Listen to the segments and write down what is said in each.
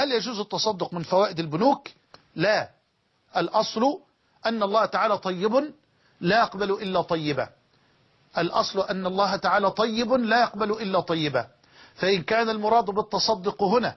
هل يجوز التصدق من فوائد البنوك؟ لا. الأصل أن الله تعالى طيب لا يقبل إلا طيبا الأصل أن الله تعالى طيب لا يقبل إلا طيبا فإن كان المراد بالتصدق هنا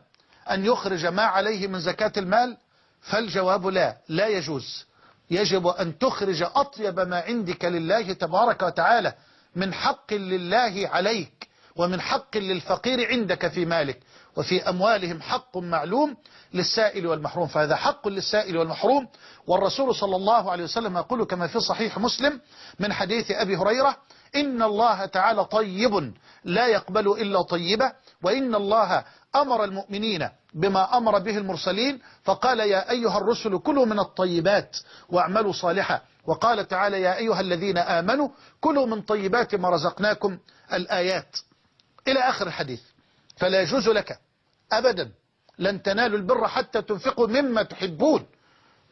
أن يخرج ما عليه من زكاة المال فالجواب لا لا يجوز. يجب أن تخرج أطيب ما عندك لله تبارك وتعالى من حق لله عليك. ومن حق للفقير عندك في مالك وفي أموالهم حق معلوم للسائل والمحروم. فهذا حق للسائل والمحروم. والرسول صلى الله عليه وسلم يقول كما في صحيح مسلم من حديث أبي هريرة إن الله تعالى طيب لا يقبل إلا طيبة وإن الله أمر المؤمنين بما أمر به المرسلين. فقال يا أيها الرسل كلوا من الطيبات واعملوا صالحا. وقال تعالى يا أيها الذين آمنوا كلوا من طيبات ما رزقناكم الآيات. إلى آخر الحديث. فلا يجوز لك أبدا لن تنالوا البر حتى تنفقوا مما تحبون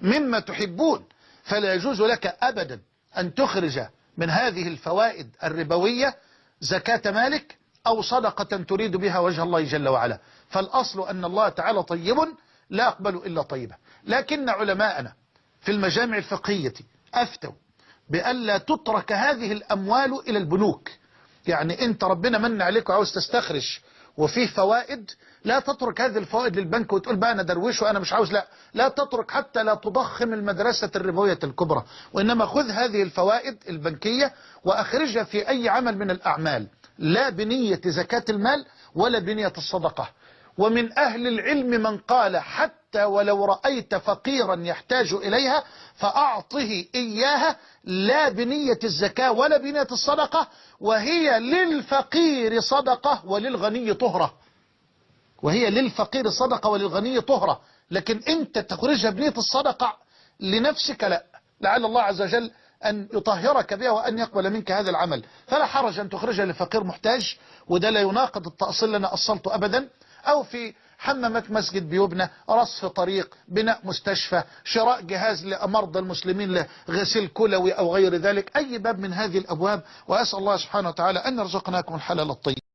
مما تحبون. فلا يجوز لك أبدا أن تخرج من هذه الفوائد الربوية زكاة مالك أو صدقة تريد بها وجه الله جل وعلا. فالأصل أن الله تعالى طيب لا يقبل إلا طيبة. لكن علماءنا في المجامع الفقهية أفتوا بألا تترك هذه الأموال إلى البنوك. يعني أنت ربنا من عليك وعاوز تستخرج وفيه فوائد لا تترك هذه الفوائد للبنك وتقول بقى أنا درويش وأنا مش عاوز لا لا تترك حتى لا تضخم المدرسة الربوية الكبرى وإنما خذ هذه الفوائد البنكية وأخرجها في أي عمل من الأعمال لا بنية زكاة المال ولا بنية الصدقة. ومن أهل العلم من قال حتى ولو رأيت فقيرا يحتاج إليها فأعطه إياها لا بنية الزكاة ولا بنية الصدقة وهي للفقير صدقة وللغني طهرة. وهي للفقير صدقة وللغني طهرة. لكن أنت تخرجها بنية الصدقة لنفسك لا. لعل الله عز وجل أن يطهرك بها وأن يقبل منك هذا العمل. فلا حرج أن تخرجها لفقير محتاج وده لا يناقض التأصيل اللي أنا أصلته أبدا أو في حمامات مسجد بيبنى رصف طريق بناء مستشفى شراء جهاز لمرضى المسلمين لغسيل كلوي أو غير ذلك. أي باب من هذه الأبواب؟ وأسأل الله سبحانه وتعالى أن يرزقناكم الحلال الطيب.